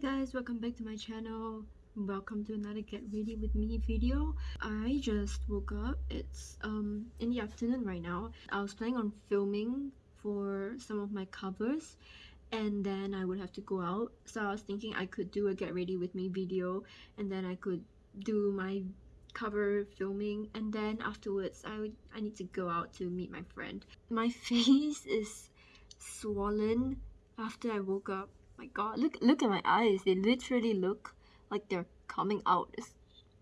guys welcome back to my channel. Welcome to another get ready with me video. I just woke up. It's um in the afternoon right now. I was planning on filming for some of my covers and then i would have to go out. So i was thinking i could do a get ready with me video and then i could do my cover filming and then afterwards i would i need to go out to meet my friend. My face is swollen after i woke up my god look look at my eyes. They literally look like they're coming out. It's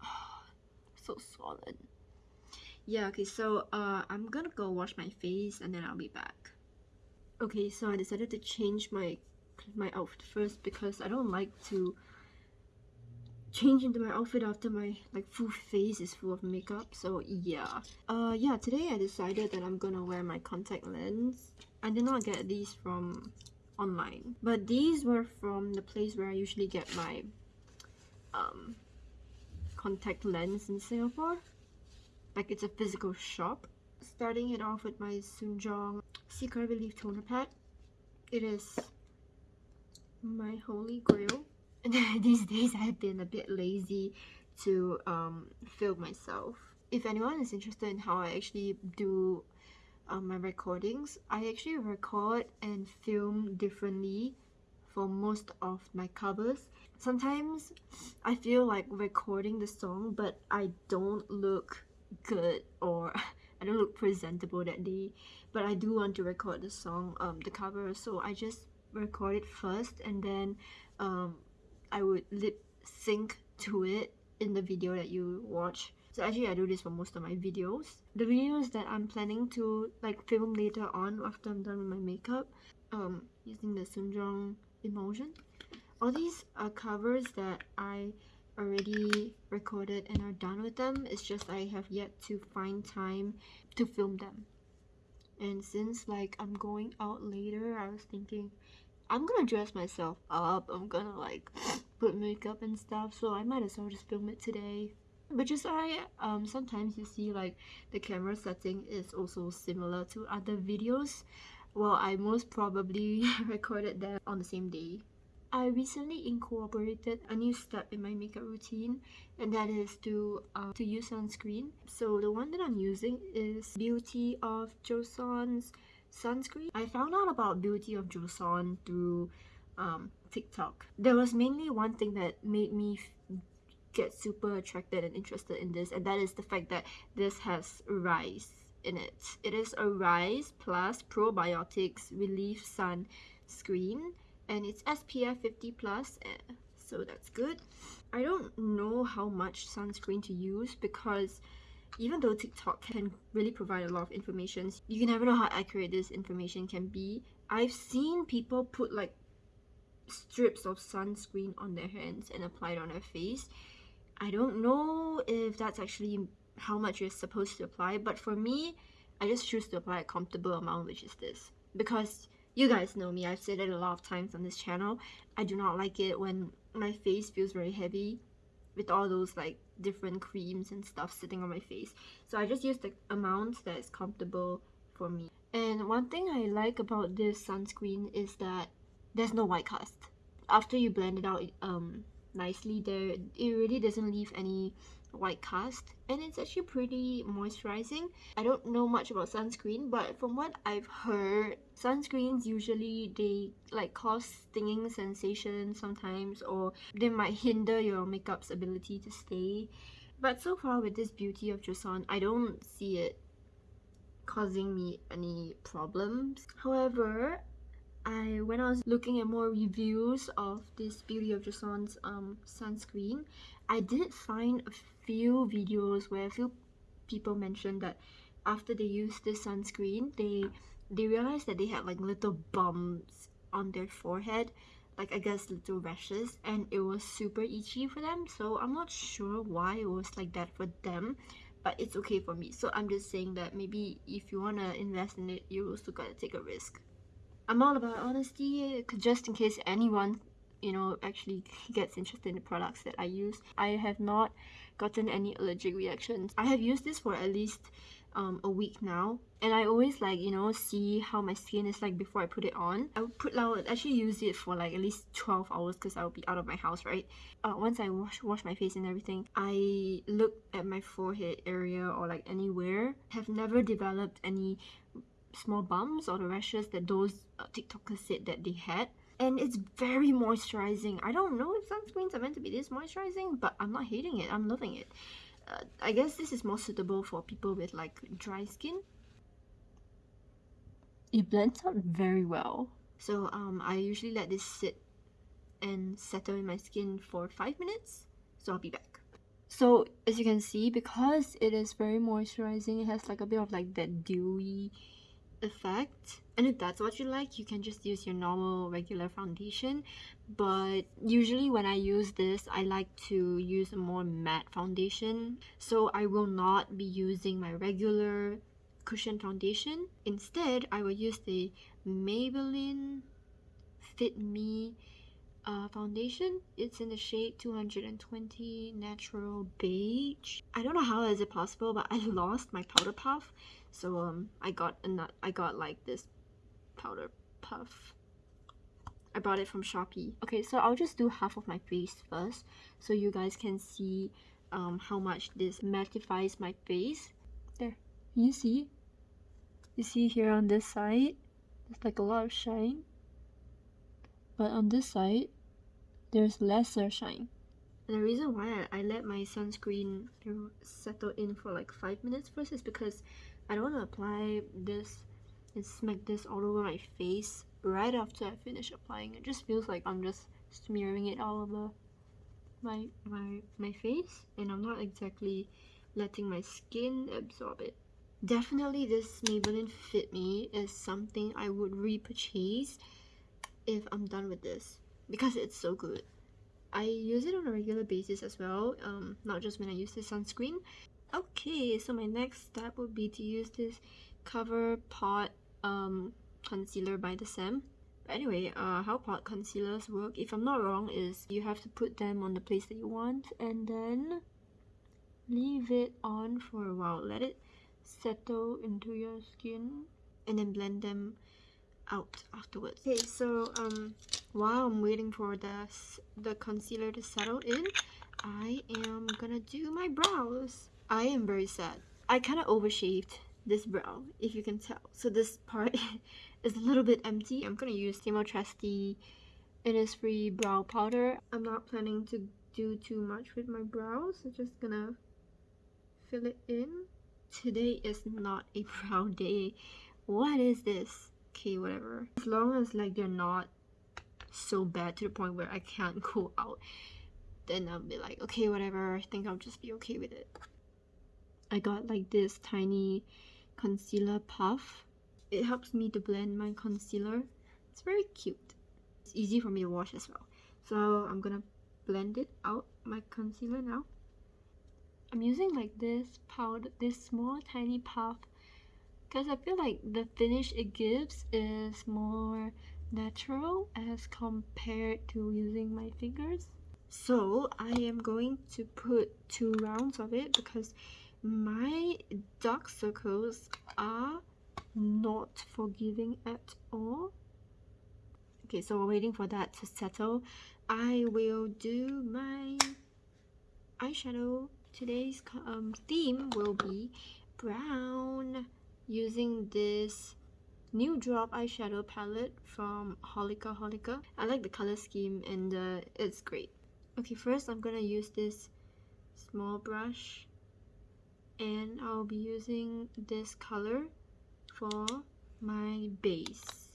oh, so swollen. Yeah okay so uh i'm gonna go wash my face and then i'll be back. Okay so i decided to change my my outfit first because i don't like to change into my outfit after my like full face is full of makeup. So yeah. Uh yeah today i decided that i'm gonna wear my contact lens. I did not get these from online. But these were from the place where I usually get my um, contact lens in Singapore. Like it's a physical shop. Starting it off with my SoonJung Secret Relief Toner Pad. It is my holy grail. These days I've been a bit lazy to um, film myself. If anyone is interested in how I actually do um, my recordings. I actually record and film differently for most of my covers. Sometimes I feel like recording the song but I don't look good or I don't look presentable that day. But I do want to record the song um, the cover so I just record it first and then um, I would lip sync to it in the video that you watch so actually I do this for most of my videos. The videos that I'm planning to like film later on after I'm done with my makeup um using the SoonJung Emulsion all these are covers that I already recorded and are done with them. It's just I have yet to find time to film them. And since like I'm going out later I was thinking I'm gonna dress myself up. I'm gonna like put makeup and stuff so I might as well just film it today which is why um, sometimes you see like the camera setting is also similar to other videos. Well I most probably recorded them on the same day. I recently incorporated a new step in my makeup routine and that is to uh, to use sunscreen. So the one that I'm using is Beauty of Joseon's sunscreen. I found out about Beauty of Joseon through um, TikTok. There was mainly one thing that made me get super attracted and interested in this and that is the fact that this has rice in it. It is a rice plus probiotics relief sun screen and it's spf 50 plus eh, so that's good. I don't know how much sunscreen to use because even though tiktok can really provide a lot of information you can never know how accurate this information can be. I've seen people put like strips of sunscreen on their hands and apply it on their face I don't know if that's actually how much you're supposed to apply, but for me, I just choose to apply a comfortable amount, which is this. Because you guys know me, I've said it a lot of times on this channel. I do not like it when my face feels very heavy with all those like different creams and stuff sitting on my face. So I just use the amount that is comfortable for me. And one thing I like about this sunscreen is that there's no white cast. After you blend it out, um, nicely there it really doesn't leave any white cast. And it's actually pretty moisturizing. I don't know much about sunscreen but from what i've heard sunscreens usually they like cause stinging sensation sometimes or they might hinder your makeup's ability to stay. But so far with this beauty of joseon i don't see it causing me any problems. However I when I was looking at more reviews of this Beauty of Joseon's um, sunscreen, I did find a few videos where a few people mentioned that after they used this sunscreen, they they realized that they had like little bumps on their forehead, like I guess little rashes, and it was super itchy for them. So I'm not sure why it was like that for them, but it's okay for me. So I'm just saying that maybe if you wanna invest in it, you also gotta take a risk. I'm all about honesty just in case anyone you know actually gets interested in the products that I use. I have not gotten any allergic reactions. I have used this for at least um, a week now and I always like you know see how my skin is like before I put it on I would put I would actually use it for like at least 12 hours because I'll be out of my house right uh, once I wash wash my face and everything I look at my forehead area or like anywhere have never developed any small bumps or the rashes that those uh, tiktokers said that they had and it's very moisturizing I don't know if sunscreens are meant to be this moisturizing but I'm not hating it I'm loving it uh, I guess this is more suitable for people with like dry skin. It blends out very well. So um, I usually let this sit and settle in my skin for 5 minutes. So I'll be back. So as you can see, because it is very moisturizing, it has like a bit of like that dewy effect. And if that's what you like you can just use your normal regular foundation. But usually when I use this I like to use a more matte foundation. So I will not be using my regular cushion foundation. Instead I will use the Maybelline Fit Me uh, foundation. It's in the shade 220 natural beige. I don't know how is it possible but I lost my powder puff so um i got a nut I got like this powder puff. I bought it from shopee. Okay so i'll just do half of my face first so you guys can see um how much this mattifies my face. There you see? You see here on this side? There's like a lot of shine. But on this side there's lesser shine. And the reason why I, let my sunscreen settle in for like 5 minutes first is because I don't want to apply this and smack this all over my face right after I finish applying. It just feels like I'm just smearing it all over my my my face and I'm not exactly letting my skin absorb it. Definitely this Maybelline Fit Me is something I would repurchase if I'm done with this because it's so good. I use it on a regular basis as well, um, not just when I use the sunscreen. Okay, so my next step would be to use this Cover Pot um, concealer by the Saem. But anyway, uh, how pot concealers work, if I'm not wrong, is you have to put them on the place that you want and then leave it on for a while. Let it settle into your skin and then blend them out afterwards. Okay, so um, while I'm waiting for the, the concealer to settle in, I am gonna do my brows. I am very sad. I kind of overshaved this brow, if you can tell. So this part is a little bit empty. I'm gonna use Stimo Trusty Innisfree Brow Powder. I'm not planning to do too much with my brows. I'm just gonna fill it in. Today is not a brow day. What is this? Okay, whatever. As long as like they're not so bad to the point where I can't go out, then I'll be like, okay, whatever. I think I'll just be okay with it. I got like this tiny concealer puff. It helps me to blend my concealer. It's very cute. It's easy for me to wash as well. So I'm gonna blend it out, my concealer now. I'm using like this powder, this small tiny puff because I feel like the finish it gives is more natural as compared to using my fingers. So I am going to put two rounds of it because my dark circles are not forgiving at all. Okay so we're waiting for that to settle. I will do my eyeshadow. Today's um, theme will be brown using this Nudrop eyeshadow palette from holika holika i like the color scheme and uh, it's great. Okay first i'm gonna use this small brush and I'll be using this color for my base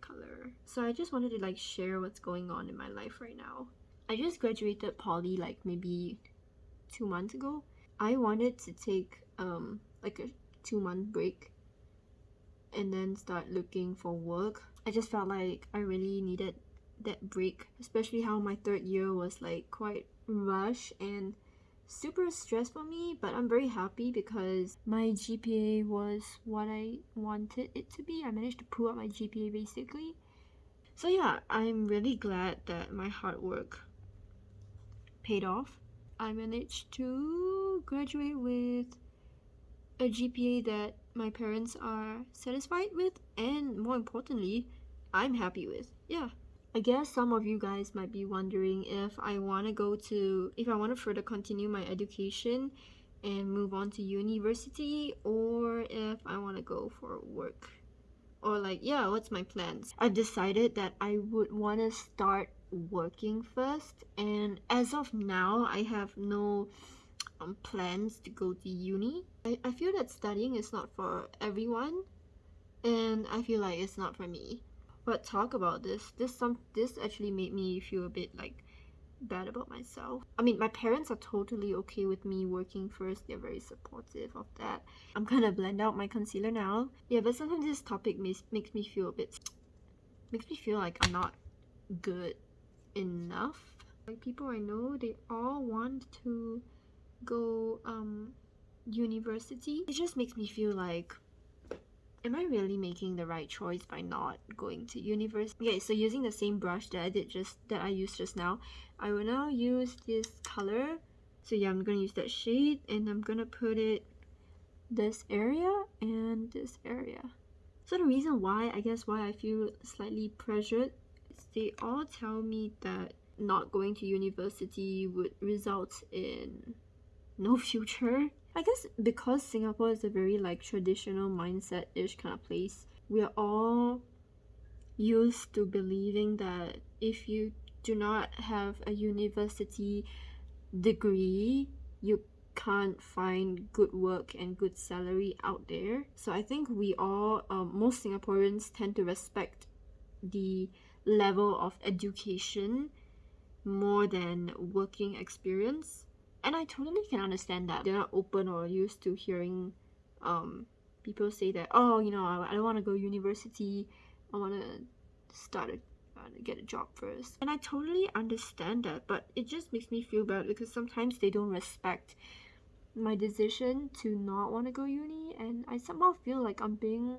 color. So I just wanted to like share what's going on in my life right now. I just graduated poly like maybe two months ago. I wanted to take um like a two month break and then start looking for work. I just felt like I really needed that break especially how my third year was like quite rush and super stressed for me, but I'm very happy because my GPA was what I wanted it to be. I managed to pull up my GPA basically. So yeah, I'm really glad that my hard work paid off. I managed to graduate with a GPA that my parents are satisfied with and more importantly, I'm happy with. Yeah. I guess some of you guys might be wondering if I want to go to if I want to further continue my education and move on to university or if I want to go for work. Or like yeah what's my plans? I've decided that i would want to start working first and as of now i have no um, plans to go to uni. I, I feel that studying is not for everyone and i feel like it's not for me but talk about this this some this actually made me feel a bit like bad about myself. I mean, my parents are totally okay with me working first. They're very supportive of that. I'm gonna blend out my concealer now. Yeah, but sometimes this topic makes, makes me feel a bit... Makes me feel like I'm not good enough. Like, people I know, they all want to go, um, university. It just makes me feel like am I really making the right choice by not going to university? Okay, so using the same brush that I did just that I used just now, I will now use this color. So yeah, I'm gonna use that shade and I'm gonna put it this area and this area. So the reason why, I guess why I feel slightly pressured is they all tell me that not going to university would result in no future I guess because Singapore is a very like traditional mindset-ish kind of place, we're all used to believing that if you do not have a university degree, you can't find good work and good salary out there. So I think we all, um, most Singaporeans tend to respect the level of education more than working experience and I totally can understand that. They're not open or used to hearing um people say that oh you know I, I don't want to go university. I want to start a uh, get a job first. And I totally understand that but it just makes me feel bad because sometimes they don't respect my decision to not want to go uni. And I somehow feel like I'm being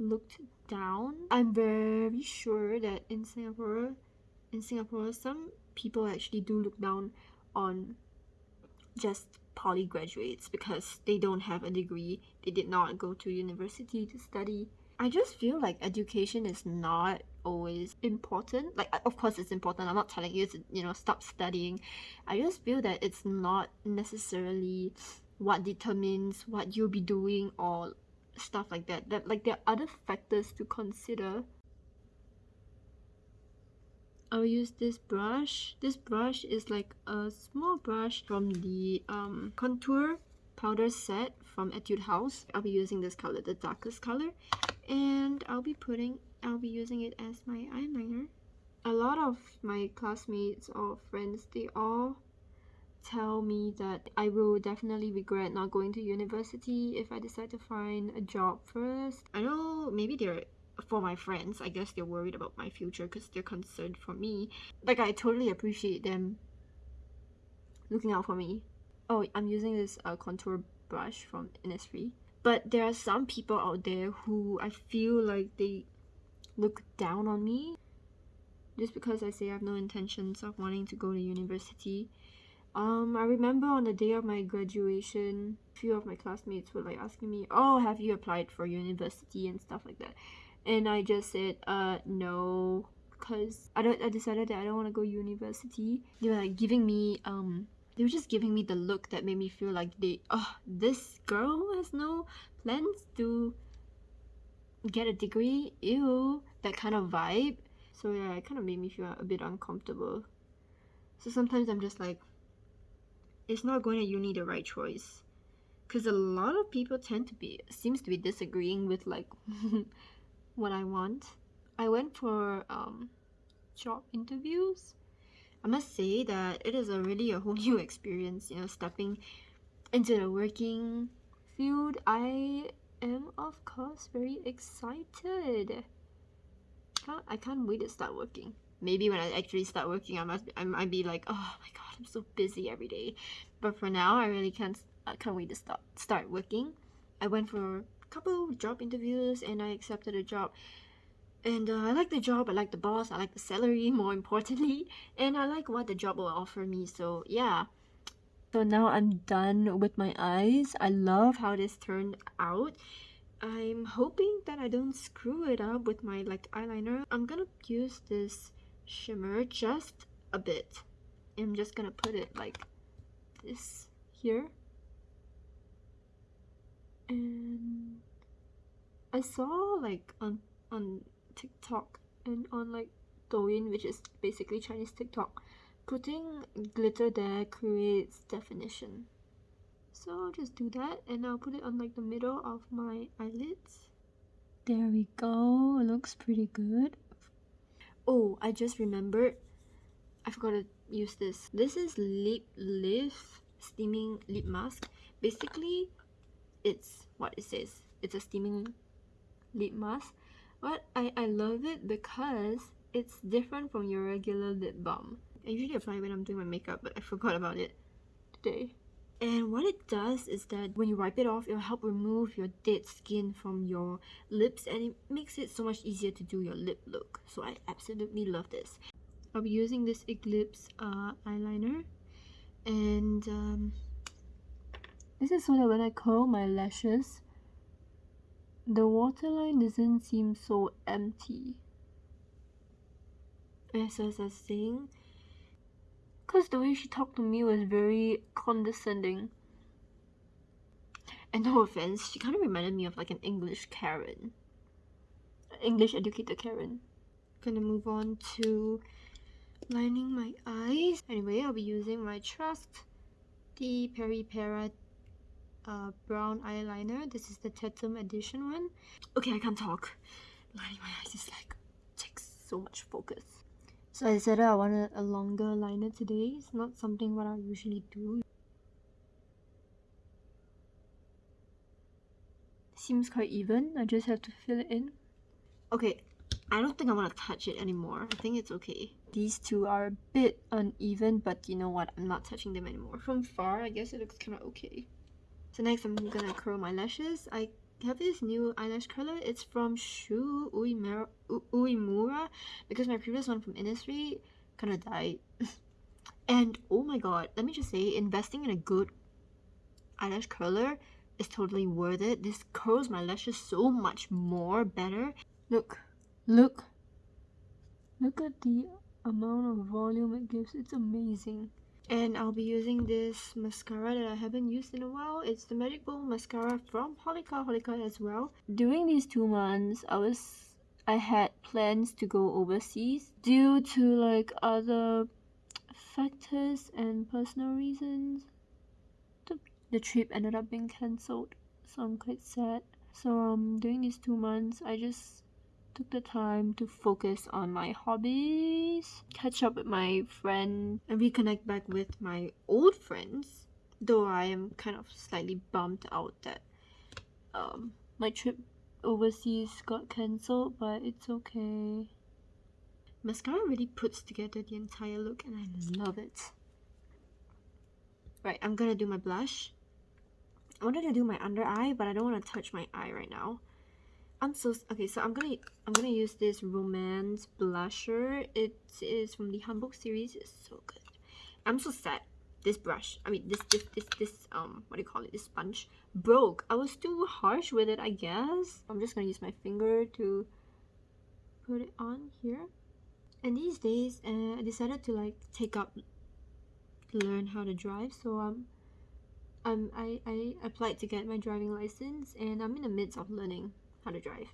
looked down. I'm very sure that in Singapore in Singapore some people actually do look down on just poly graduates because they don't have a degree, they did not go to university to study. I just feel like education is not always important. Like, of course, it's important. I'm not telling you to, you know, stop studying. I just feel that it's not necessarily what determines what you'll be doing or stuff like that. That, like, there are other factors to consider I'll use this brush. This brush is like a small brush from the um, contour powder set from Etude House. I'll be using this color, the darkest color. And I'll be putting, I'll be using it as my eyeliner. A lot of my classmates or friends, they all tell me that I will definitely regret not going to university if I decide to find a job first. I know maybe they're for my friends. I guess they're worried about my future because they're concerned for me. Like i totally appreciate them looking out for me. Oh i'm using this uh, contour brush from innisfree. But there are some people out there who i feel like they look down on me just because i say i have no intentions of wanting to go to university. Um, I remember on the day of my graduation, a few of my classmates were like asking me, "Oh, have you applied for university and stuff like that?" And I just said uh no because I don't I decided that I don't want to go university. They were like giving me um they were just giving me the look that made me feel like they oh this girl has no plans to get a degree. Ew that kind of vibe. So yeah it kind of made me feel a bit uncomfortable. So sometimes i'm just like it's not going to uni the right choice. Because a lot of people tend to be seems to be disagreeing with like what I want. I went for um, job interviews. I must say that it is a really a whole new experience, you know, stepping into the working field. I am of course very excited. Can't, I can't wait to start working. Maybe when I actually start working, I must I might be like, oh my god, I'm so busy every day. But for now, I really can't I can't wait to start start working. I went for couple job interviews and I accepted a job. And uh, I like the job, I like the boss, I like the salary more importantly, and I like what the job will offer me. So yeah, So now I'm done with my eyes. I love how this turned out. I'm hoping that I don't screw it up with my like eyeliner. I'm gonna use this shimmer just a bit. I'm just gonna put it like this here. And I saw like on on TikTok and on like Douyin, which is basically Chinese TikTok, putting glitter there creates definition. So I'll just do that and I'll put it on like the middle of my eyelids. There we go, it looks pretty good. Oh, I just remembered, I forgot to use this. This is Lip Lift Steaming Lip Mask. Basically, it's what it says. It's a steaming lip mask. But I, I love it because it's different from your regular lip balm. I usually apply when I'm doing my makeup, but I forgot about it today. And what it does is that when you wipe it off, it'll help remove your dead skin from your lips and it makes it so much easier to do your lip look. So I absolutely love this. I'll be using this Eclipse uh, eyeliner and um, this is so that when I curl my lashes, the waterline doesn't seem so empty. As I was saying, because the way she talked to me was very condescending. And no offense, she kind of reminded me of like an English Karen. English educator Karen. Gonna move on to lining my eyes. Anyway, I'll be using my Trust the Peripera uh, brown eyeliner. This is the Tatum edition one. Okay, I can't talk. Lining my eyes is like takes so much focus. So I said I wanted a longer liner today. It's not something what I usually do. Seems quite even. I just have to fill it in. Okay, I don't think I want to touch it anymore. I think it's okay. These two are a bit uneven, but you know what? I'm not touching them anymore. From far, I guess it looks kind of okay. So next I'm gonna curl my lashes. I have this new eyelash curler. It's from Shu Uemura, because my previous one from Innisfree kind of died. and oh my god, let me just say, investing in a good eyelash curler is totally worth it. This curls my lashes so much more better. Look, look, look at the amount of volume it gives. It's amazing and I'll be using this mascara that I haven't used in a while. It's the Magic Pole mascara from Holika Holika as well. During these two months, I was I had plans to go overseas due to like other factors and personal reasons. The, the trip ended up being cancelled, so I'm quite sad. So um during these two months, I just took the time to focus on my hobbies, catch up with my friend, and reconnect back with my old friends. Though I am kind of slightly bummed out that um, my trip overseas got cancelled, but it's okay. Mascara really puts together the entire look and I love it. Right, I'm gonna do my blush. I wanted to do my under eye, but I don't want to touch my eye right now. I'm so okay. So I'm gonna I'm gonna use this romance blusher. It is from the Hanbok series. It's so good. I'm so sad. This brush, I mean this this this this um what do you call it? This sponge broke. I was too harsh with it, I guess. I'm just gonna use my finger to put it on here. And these days, uh, I decided to like take up learn how to drive. So um, um I I applied to get my driving license, and I'm in the midst of learning how to drive.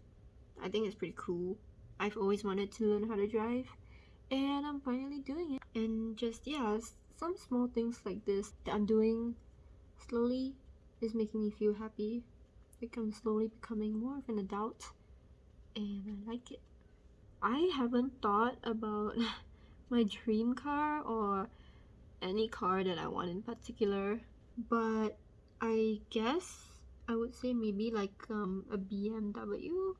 I think it's pretty cool. I've always wanted to learn how to drive and I'm finally doing it. And just, yeah, some small things like this that I'm doing slowly is making me feel happy. Like I'm slowly becoming more of an adult and I like it. I haven't thought about my dream car or any car that I want in particular, but I guess I would say maybe like um, a BMW.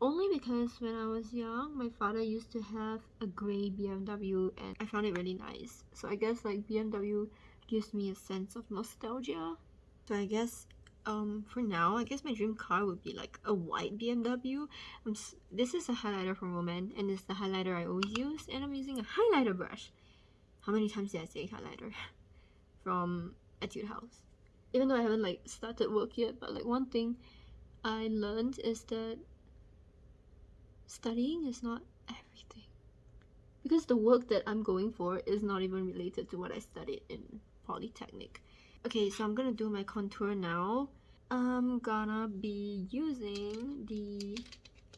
Only because when I was young, my father used to have a grey BMW and I found it really nice. So I guess like BMW gives me a sense of nostalgia. So I guess um, for now, I guess my dream car would be like a white BMW. I'm this is a highlighter from Roman and it's the highlighter I always use and I'm using a highlighter brush. How many times did I say highlighter? from Etude House. Even though I haven't like started work yet, but like one thing I learned is that studying is not everything. Because the work that I'm going for is not even related to what I studied in Polytechnic. Okay, so I'm gonna do my contour now. I'm gonna be using the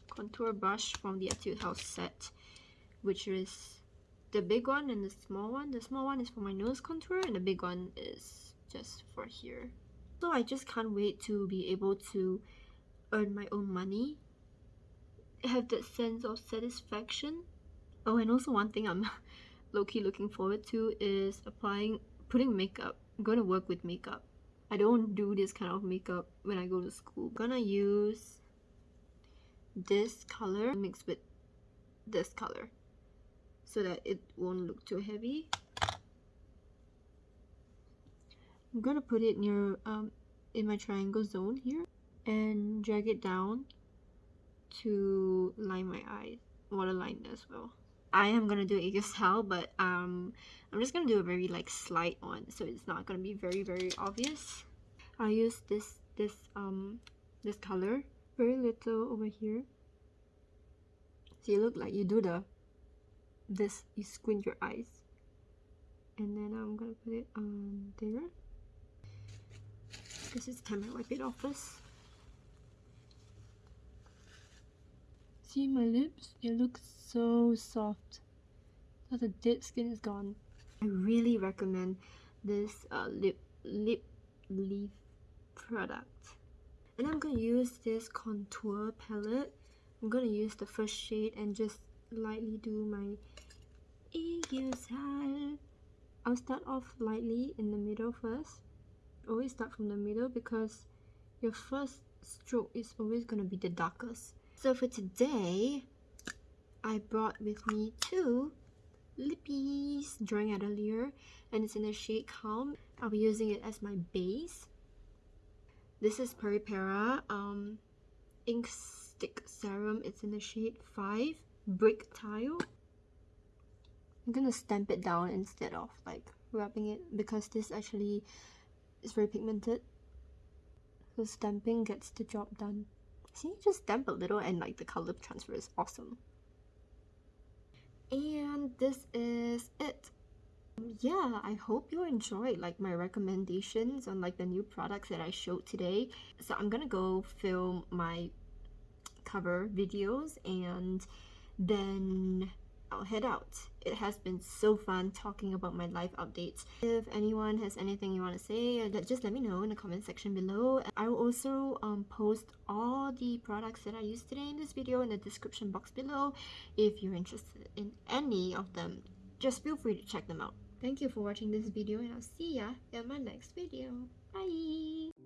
contour brush from the Etude House set, which is the big one and the small one. The small one is for my nose contour and the big one is just for here. So I just can't wait to be able to earn my own money, have that sense of satisfaction. Oh, and also one thing I'm low-key looking forward to is applying, putting makeup. I'm gonna work with makeup. I don't do this kind of makeup when I go to school. I'm gonna use this color mixed with this color so that it won't look too heavy. I'm gonna put it near um, in my triangle zone here and drag it down to line my eyes, waterline as well. I am gonna do a style, but um, I'm just gonna do a very like slight one, so it's not gonna be very very obvious. I use this this um this color, very little over here. So you look like you do the this you squint your eyes and then I'm gonna put it on there because it's time I wipe it off first see my lips they look so soft. So the dead skin is gone. I really recommend this uh, lip lip leaf product. And I'm gonna use this contour palette. I'm gonna use the first shade and just lightly do my style. I'll start off lightly in the middle first. Always start from the middle because your first stroke is always gonna be the darkest. So for today, I brought with me two lippies drawing earlier and it's in the shade Calm. I'll be using it as my base. This is Peripera um, Ink Stick Serum. It's in the shade 5 Brick Tile. I'm gonna stamp it down instead of like rubbing it because this actually is very pigmented. So stamping gets the job done. See, you just stamp a little and like the color transfer is awesome. And this is it. Yeah, I hope you enjoyed like my recommendations on like the new products that I showed today. So I'm gonna go film my cover videos and then I'll head out. It has been so fun talking about my life updates. If anyone has anything you want to say, uh, just let me know in the comment section below. I will also um, post all the products that I used today in this video in the description box below. If you're interested in any of them, just feel free to check them out. Thank you for watching this video and I'll see ya in my next video. Bye!